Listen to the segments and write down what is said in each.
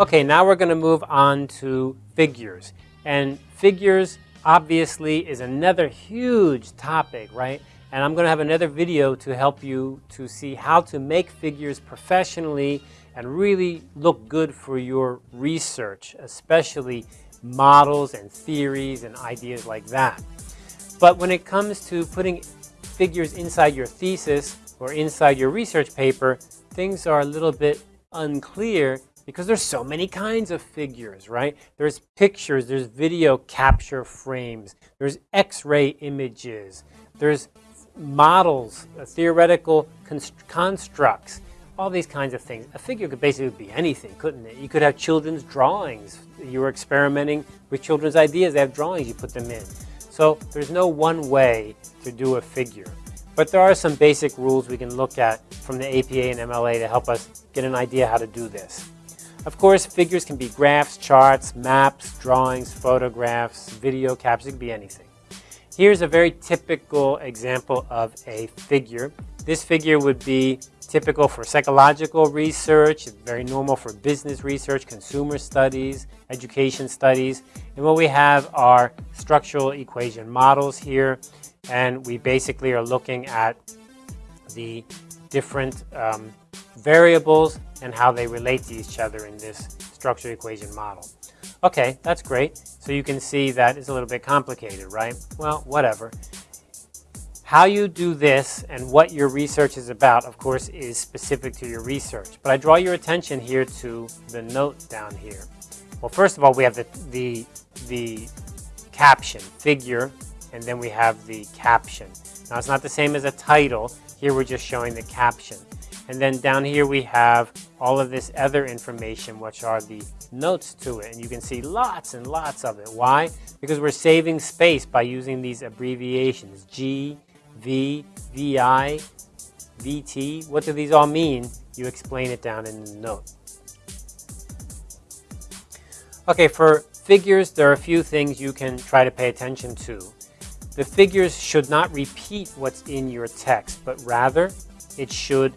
Okay, now we're going to move on to figures. And figures obviously is another huge topic, right? And I'm going to have another video to help you to see how to make figures professionally and really look good for your research, especially models and theories and ideas like that. But when it comes to putting figures inside your thesis or inside your research paper, things are a little bit unclear because there's so many kinds of figures, right? There's pictures, there's video capture frames, there's x-ray images, there's models, uh, theoretical constructs, all these kinds of things. A figure could basically be anything, couldn't it? You could have children's drawings. You were experimenting with children's ideas. They have drawings, you put them in. So there's no one way to do a figure. But there are some basic rules we can look at from the APA and MLA to help us get an idea how to do this. Of course, figures can be graphs, charts, maps, drawings, photographs, video captions, it can be anything. Here's a very typical example of a figure. This figure would be typical for psychological research, very normal for business research, consumer studies, education studies. And what we have are structural equation models here. And we basically are looking at the different um, variables and how they relate to each other in this structural equation model. Okay, that's great. So you can see that it's a little bit complicated, right? Well, whatever. How you do this and what your research is about, of course, is specific to your research. But I draw your attention here to the note down here. Well, first of all, we have the, the, the caption, figure, and then we have the caption. Now, it's not the same as a title. Here we're just showing the caption. And then down here we have all of this other information, which are the notes to it. And you can see lots and lots of it. Why? Because we're saving space by using these abbreviations. G, V, VI, VT. What do these all mean? You explain it down in the note. Okay, for figures, there are a few things you can try to pay attention to. The figures should not repeat what's in your text, but rather it should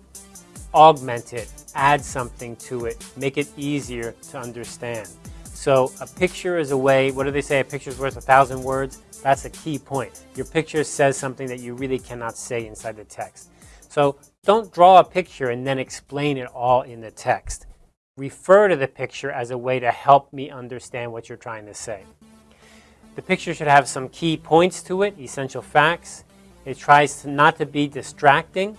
augment it, add something to it, make it easier to understand. So a picture is a way, what do they say, a picture is worth a thousand words? That's a key point. Your picture says something that you really cannot say inside the text. So don't draw a picture and then explain it all in the text. Refer to the picture as a way to help me understand what you're trying to say. The picture should have some key points to it, essential facts. It tries to not to be distracting.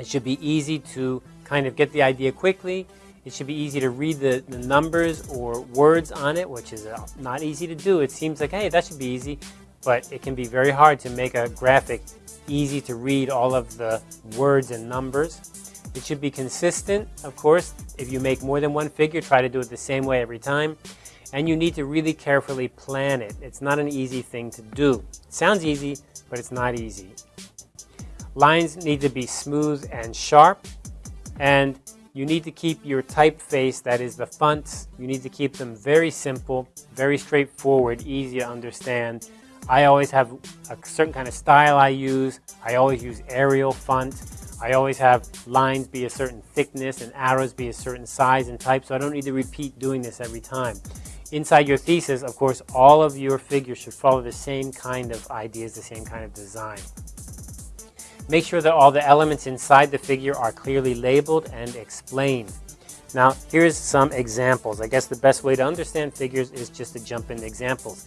It should be easy to kind of get the idea quickly. It should be easy to read the, the numbers or words on it, which is uh, not easy to do. It seems like, hey, that should be easy, but it can be very hard to make a graphic easy to read all of the words and numbers. It should be consistent, of course. If you make more than one figure, try to do it the same way every time. And you need to really carefully plan it. It's not an easy thing to do. It sounds easy, but it's not easy. Lines need to be smooth and sharp. And you need to keep your typeface, that is the fonts, you need to keep them very simple, very straightforward, easy to understand. I always have a certain kind of style I use. I always use Arial font. I always have lines be a certain thickness and arrows be a certain size and type, so I don't need to repeat doing this every time. Inside your thesis, of course, all of your figures should follow the same kind of ideas, the same kind of design. Make sure that all the elements inside the figure are clearly labeled and explained. Now, here's some examples. I guess the best way to understand figures is just to jump into examples.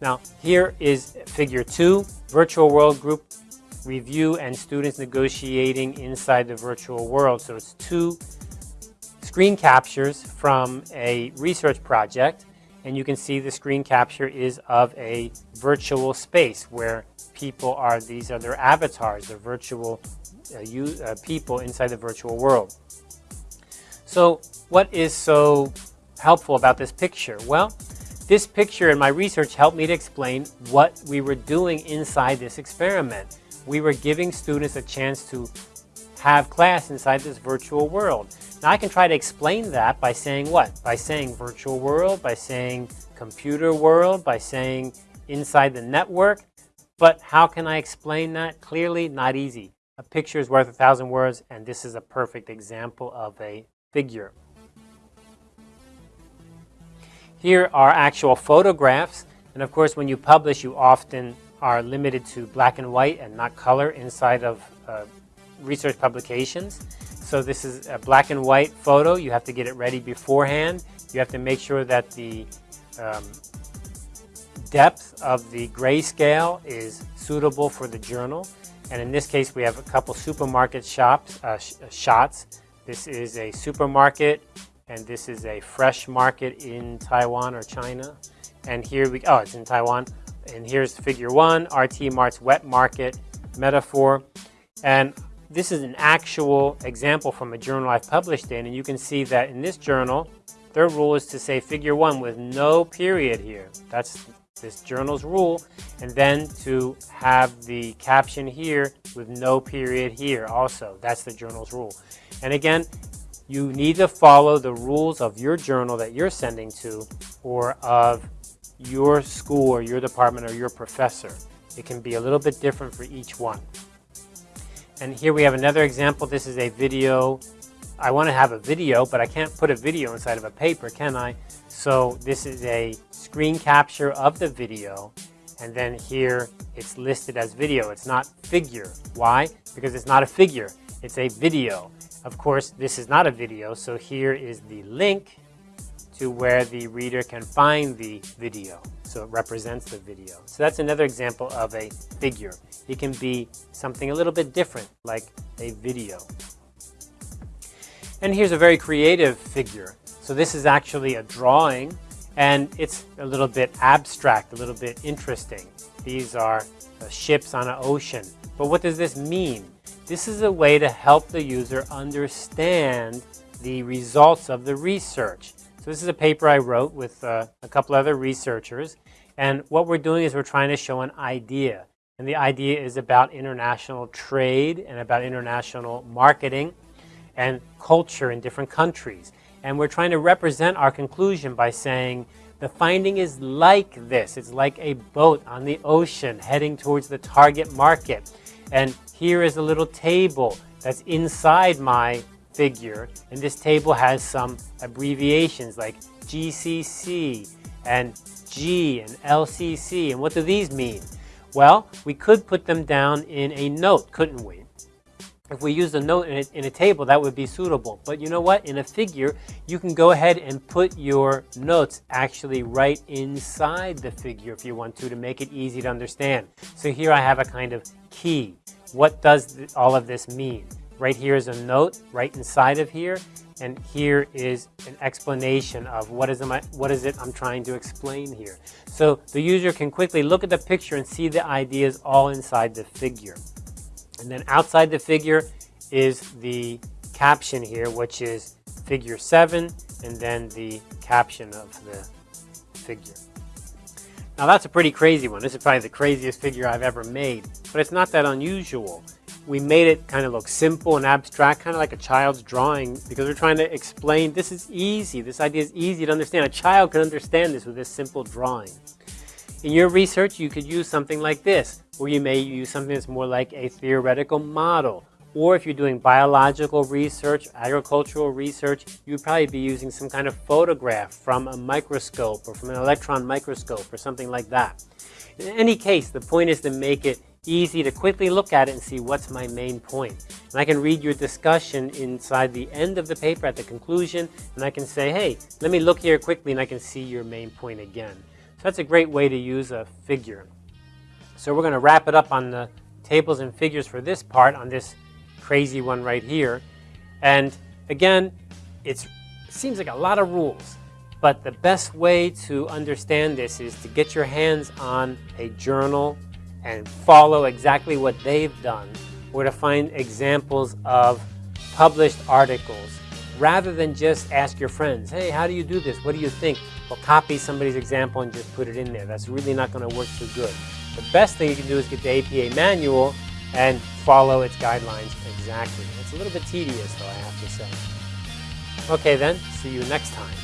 Now, here is figure two, virtual world group review and students negotiating inside the virtual world. So it's two screen captures from a research project and you can see the screen capture is of a virtual space where people are, these are their avatars, their virtual uh, you, uh, people inside the virtual world. So what is so helpful about this picture? Well, this picture in my research helped me to explain what we were doing inside this experiment. We were giving students a chance to have class inside this virtual world. Now I can try to explain that by saying what? By saying virtual world, by saying computer world, by saying inside the network. But how can I explain that? Clearly, not easy. A picture is worth a thousand words, and this is a perfect example of a figure. Here are actual photographs. And of course, when you publish, you often are limited to black and white and not color inside of uh, research publications. So this is a black and white photo. You have to get it ready beforehand. You have to make sure that the um, depth of the grayscale is suitable for the journal. And in this case, we have a couple supermarket shops, uh, sh uh, shots. This is a supermarket, and this is a fresh market in Taiwan or China. And here we, oh, it's in Taiwan. And here's figure one, RT Mart's wet market metaphor. And this is an actual example from a journal I've published in, and you can see that in this journal, their rule is to say figure one with no period here. That's this journal's rule, and then to have the caption here with no period here also. That's the journal's rule. And again, you need to follow the rules of your journal that you're sending to or of your school or your department or your professor. It can be a little bit different for each one. And here we have another example. This is a video. I want to have a video, but I can't put a video inside of a paper, can I? So this is a screen capture of the video. And then here it's listed as video. It's not figure. Why? Because it's not a figure. It's a video. Of course, this is not a video. So here is the link to where the reader can find the video. So it represents the video. So that's another example of a figure. It can be something a little bit different, like a video. And here's a very creative figure. So this is actually a drawing, and it's a little bit abstract, a little bit interesting. These are uh, ships on an ocean. But what does this mean? This is a way to help the user understand the results of the research. So this is a paper I wrote with uh, a couple other researchers. And what we're doing is we're trying to show an idea. And the idea is about international trade and about international marketing and culture in different countries. And we're trying to represent our conclusion by saying the finding is like this. It's like a boat on the ocean heading towards the target market. And here is a little table that's inside my figure. And this table has some abbreviations like GCC and G and LCC. And what do these mean? Well, we could put them down in a note, couldn't we? If we use a note in a, in a, table, that would be suitable. But you know what? In a figure, you can go ahead and put your notes actually right inside the figure if you want to, to make it easy to understand. So here I have a kind of key. What does all of this mean? Right here is a note right inside of here. And here is an explanation of what is, I, what is it I'm trying to explain here. So the user can quickly look at the picture and see the ideas all inside the figure. And then outside the figure is the caption here, which is figure 7, and then the caption of the figure. Now that's a pretty crazy one. This is probably the craziest figure I've ever made, but it's not that unusual we made it kind of look simple and abstract, kind of like a child's drawing, because we're trying to explain this is easy. This idea is easy to understand. A child can understand this with this simple drawing. In your research, you could use something like this, or you may use something that's more like a theoretical model. Or if you're doing biological research, agricultural research, you'd probably be using some kind of photograph from a microscope or from an electron microscope or something like that. In any case, the point is to make it easy to quickly look at it and see what's my main point. And I can read your discussion inside the end of the paper at the conclusion, and I can say, hey, let me look here quickly and I can see your main point again. So that's a great way to use a figure. So we're going to wrap it up on the tables and figures for this part, on this crazy one right here. And again, it seems like a lot of rules. But the best way to understand this is to get your hands on a journal and follow exactly what they've done or to find examples of published articles rather than just ask your friends, hey, how do you do this? What do you think? Well, copy somebody's example and just put it in there. That's really not going to work too good. The best thing you can do is get the APA manual and follow its guidelines exactly. It's a little bit tedious, though, I have to say. Okay, then, see you next time.